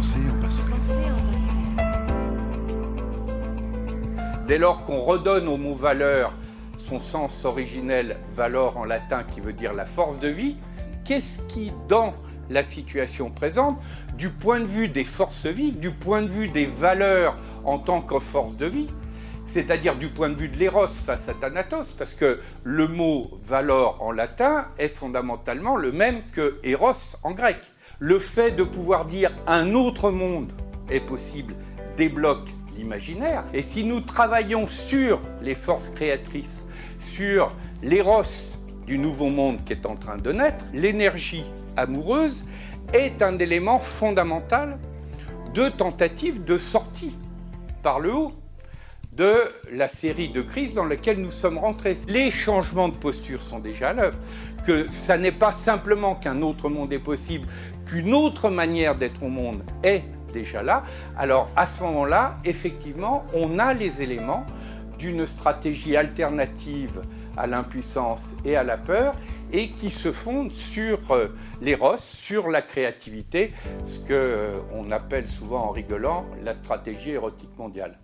Pensez en. Dès lors qu'on redonne au mot valeur son sens originel, valor en latin qui veut dire la force de vie, qu'est-ce qui, dans la situation présente, du point de vue des forces vives, du point de vue des valeurs en tant que force de vie, c'est-à-dire du point de vue de l'éros face à Thanatos, parce que le mot valor en latin est fondamentalement le même que éros en grec. Le fait de pouvoir dire un autre monde est possible débloque l'imaginaire. Et si nous travaillons sur les forces créatrices, sur l'éros du nouveau monde qui est en train de naître, l'énergie amoureuse est un élément fondamental de tentative de sortie par le haut de la série de crises dans laquelle nous sommes rentrés. Les changements de posture sont déjà à l'œuvre, que ça n'est pas simplement qu'un autre monde est possible, qu'une autre manière d'être au monde est déjà là. Alors à ce moment-là, effectivement, on a les éléments d'une stratégie alternative à l'impuissance et à la peur et qui se fonde sur euh, l'éros, sur la créativité, ce qu'on euh, appelle souvent en rigolant la stratégie érotique mondiale.